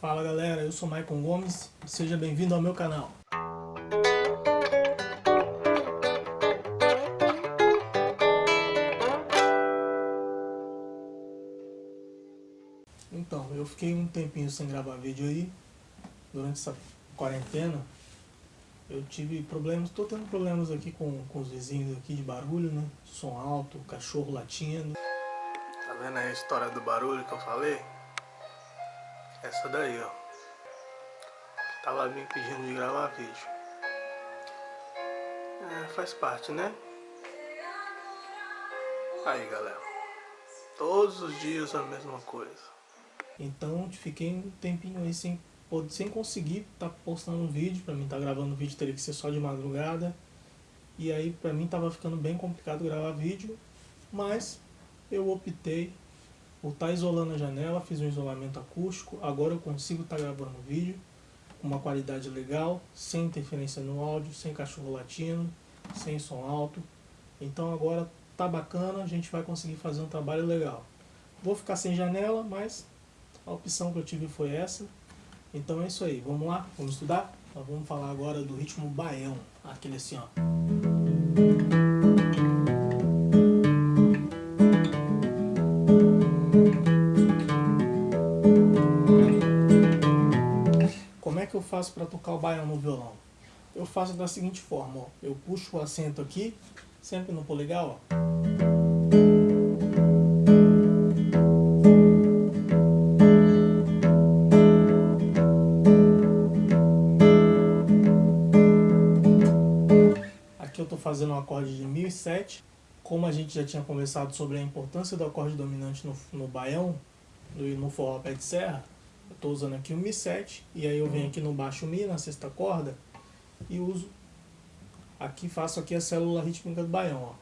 Fala galera, eu sou Maicon Gomes, seja bem-vindo ao meu canal. Então, eu fiquei um tempinho sem gravar vídeo aí, durante essa quarentena. Eu tive problemas, estou tendo problemas aqui com, com os vizinhos aqui de barulho, né? Som alto, cachorro latindo. Tá vendo aí a história do barulho que eu falei? Essa daí, ó. Tava me pedindo de gravar vídeo. É, faz parte, né? Aí, galera. Todos os dias a mesma coisa. Então fiquei um tempinho aí sem, sem conseguir estar tá postando um vídeo. Pra mim tá gravando vídeo teria que ser só de madrugada. E aí pra mim tava ficando bem complicado gravar vídeo. Mas eu optei por estar tá isolando a janela, fiz um isolamento acústico. Agora eu consigo estar tá gravando vídeo com uma qualidade legal, sem interferência no áudio, sem cachorro latindo, sem som alto. Então agora tá bacana, a gente vai conseguir fazer um trabalho legal. Vou ficar sem janela, mas a opção que eu tive foi essa. Então é isso aí, vamos lá, vamos estudar? Então, vamos falar agora do ritmo baião, aquele assim ó. Faço para tocar o baião no violão? Eu faço da seguinte forma, ó. eu puxo o acento aqui, sempre no polegar, ó. fazendo um acorde de 1007. Como a gente já tinha conversado sobre a importância do acorde dominante no, no baião, no, no forró pé de serra, eu estou usando aqui o Mi7, e aí eu venho aqui no baixo Mi, na sexta corda, e uso, aqui faço aqui a célula rítmica do baião, ó.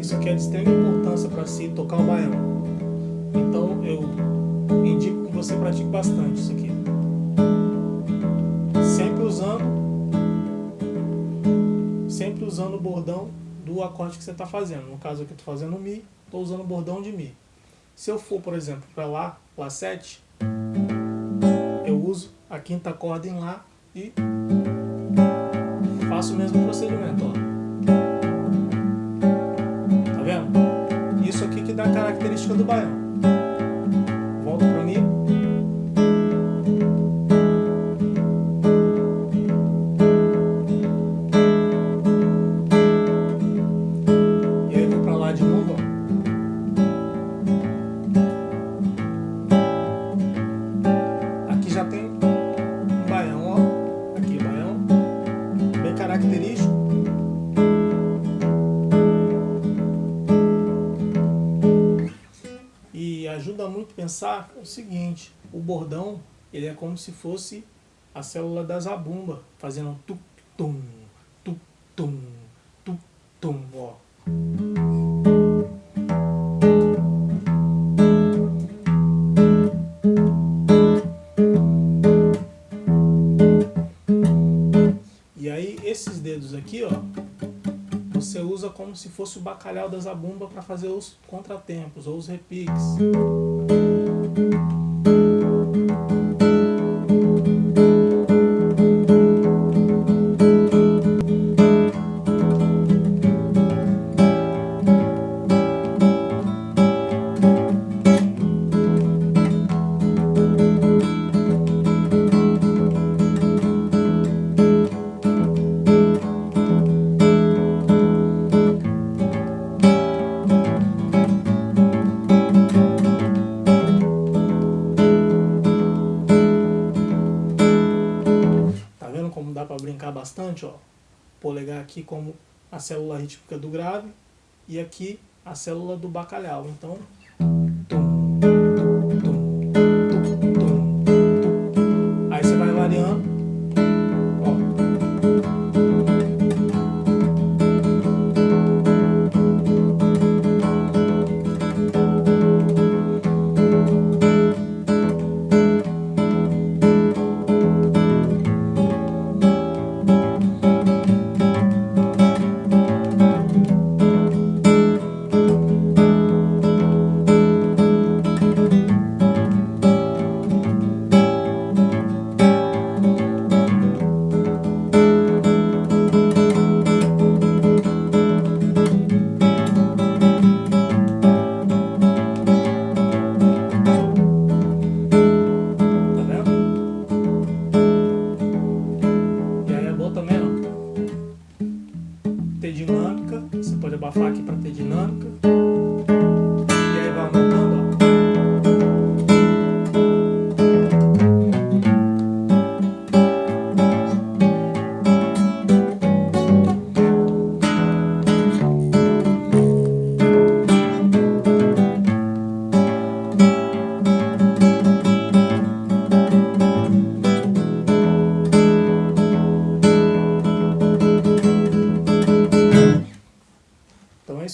Isso aqui é de extrema importância para se tocar o baião indico que você pratique bastante isso aqui. Usando o bordão do acorde que você está fazendo. No caso aqui eu estou fazendo Mi, estou usando o bordão de Mi. Se eu for, por exemplo, para Lá, Lá 7, eu uso a quinta corda em Lá e faço o mesmo procedimento. Ó. Tá vendo? Isso aqui que dá a característica do baião. Ajuda muito pensar o seguinte, o bordão, ele é como se fosse a célula da zabumba, fazendo um tum-tum, como se fosse o bacalhau da zabumba para fazer os contratempos ou os repiques. Brincar bastante, ó. Polegar aqui como a célula rítmica do grave e aqui a célula do bacalhau. Então,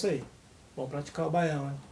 isso aí. Vamos praticar o baião, hein?